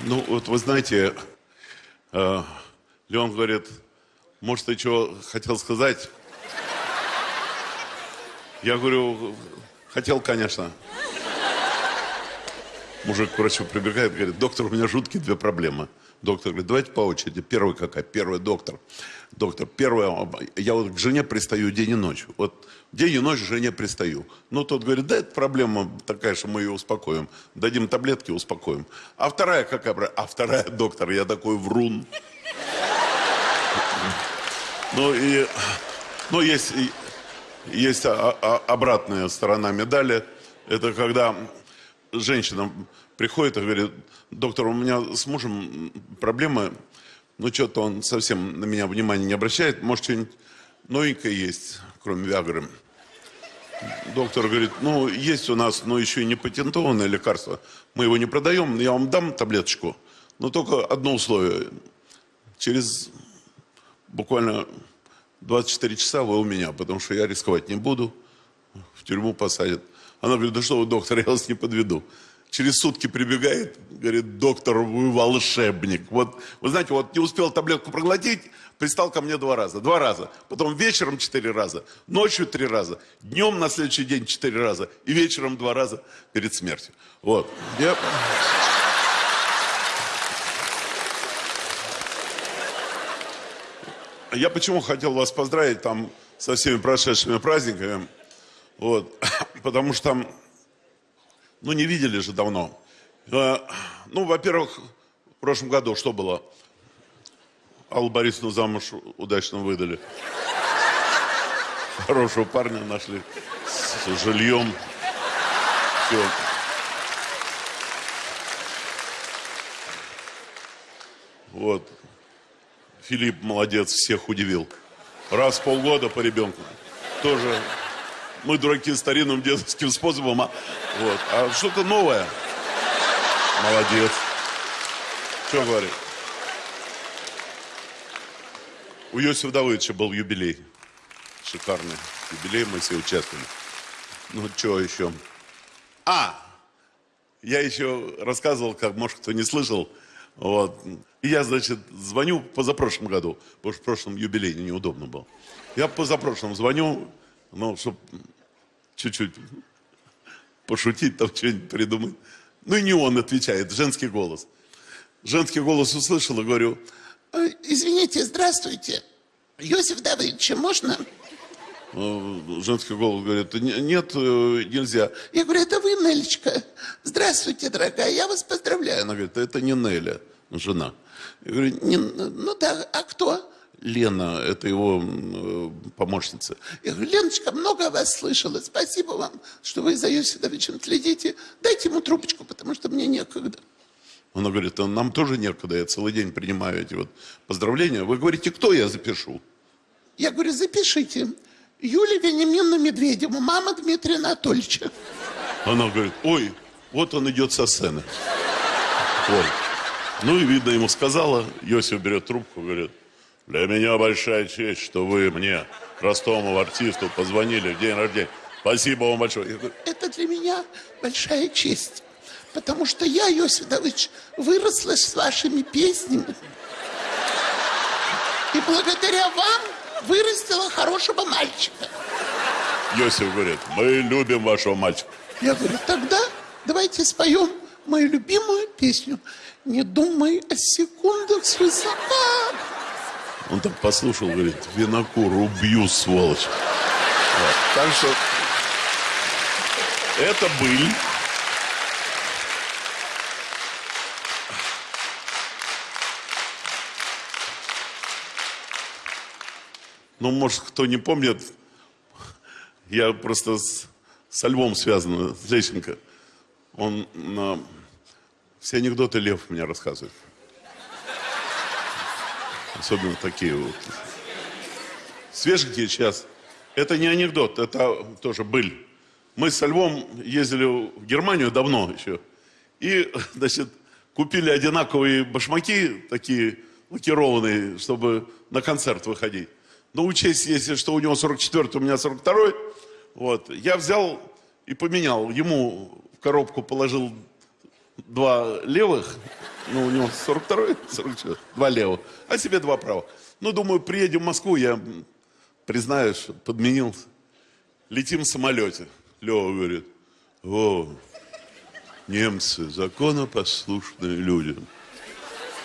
Ну, вот вы знаете, э, Леон говорит, может, ты что хотел сказать? Я говорю, хотел, конечно. Мужик к врачу прибегает, говорит, доктор, у меня жуткие две проблемы. Доктор говорит, давайте по очереди. Первый какая? Первый доктор. Доктор, первое, я вот к жене пристаю день и ночь. Вот день и ночь к жене пристаю. Ну, тот говорит, да, это проблема такая, что мы ее успокоим. Дадим таблетки, успокоим. А вторая какая? А вторая, доктор, я такой врун. Ну, и, ну, есть, есть обратная сторона медали. Это когда женщина приходит и говорит, доктор, у меня с мужем проблемы, ну что-то он совсем на меня внимания не обращает, может что-нибудь новенькое есть, кроме Виагры. Доктор говорит, ну есть у нас, но еще и не патентованное лекарство, мы его не продаем, я вам дам таблеточку, но только одно условие, через буквально 24 часа вы у меня, потому что я рисковать не буду, в тюрьму посадят. Она говорит, да что вы, доктор, я вас не подведу через сутки прибегает, говорит, доктор, вы волшебник. Вот, вы знаете, вот не успел таблетку проглотить, пристал ко мне два раза. Два раза. Потом вечером четыре раза, ночью три раза, днем на следующий день четыре раза и вечером два раза перед смертью. Вот. Я... Я почему хотел вас поздравить там со всеми прошедшими праздниками, вот, потому что ну, не видели же давно. Э, ну, во-первых, в прошлом году что было? Аллу Борисовну замуж удачно выдали. Хорошего парня нашли с жильем. Все. Вот. Филипп молодец, всех удивил. Раз в полгода по ребенку. Тоже мы дураки старинным детским способом, а, вот. а что-то новое. Молодец. Что говорит? У Иосифа Давыдовича был юбилей. Шикарный юбилей, мы все участвовали. Ну, что еще? А, я еще рассказывал, как, может, кто не слышал, вот. И я, значит, звоню позапрошлом году, потому что в прошлом юбилей неудобно был. Я позапрошлом звоню, ну, чтобы чуть-чуть пошутить, там что-нибудь придумать. Ну и не он отвечает, женский голос. Женский голос услышал и говорю, «А, извините, здравствуйте, Иосиф Давыдович, можно? А, женский голос говорит, нет, э, нельзя. Я говорю, это вы, Нелечка. Здравствуйте, дорогая, я вас поздравляю. Она говорит, это не Неля, жена. Я говорю, не, ну да, а кто? Лена, это его э, помощница. Я говорю, Леночка, много о вас слышала. Спасибо вам, что вы за Йосифовичем следите. Дайте ему трубочку, потому что мне некогда. Она говорит, а нам тоже некогда, я целый день принимаю эти вот поздравления. Вы говорите, кто я запишу? Я говорю, запишите. Юлия Вениаминовна Медведева, мама Дмитрия Анатольевича. Она говорит, ой, вот он идет со сцены. Ой. Ну и видно, ему сказала, Йосиф берет трубку, говорит, для меня большая честь, что вы мне, простому артисту, позвонили в день рождения. Спасибо вам большое. говорю, это для меня большая честь. Потому что я, Иосиф Давыдович, выросла с вашими песнями. И благодаря вам вырастила хорошего мальчика. Йосиф говорит, мы любим вашего мальчика. Я говорю, тогда давайте споем мою любимую песню. Не думай о секундах свысока. Он так послушал, говорит, винокур, убью, сволочь. Вот. Так что это быль. Ну, может, кто не помнит, я просто с, со Львом связан, Лещенко. Он на... все анекдоты Лев мне рассказывает. Особенно такие вот. Свеженькие сейчас. Это не анекдот, это тоже быль. Мы со Львом ездили в Германию давно еще. И, значит, купили одинаковые башмаки, такие лакированные, чтобы на концерт выходить. Но учесть, если что у него 44 у меня 42 вот, я взял и поменял. Ему в коробку положил два левых, ну, у него 42-й, 44 два левых, а себе два правых. Ну, думаю, приедем в Москву, я м, признаюсь, что подменил. Летим в самолете. Лева говорит, о, немцы, законопослушные люди.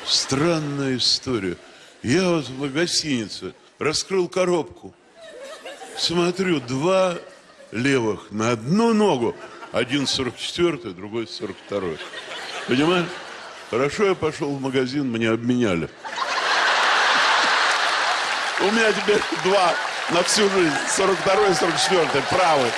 Странная история. Я вот в гостинице раскрыл коробку. Смотрю, два левых на одну ногу. Один 44 другой 42 Понимаешь? Хорошо я пошел в магазин, мне обменяли. У меня теперь два на всю жизнь. 42 и 44 правый.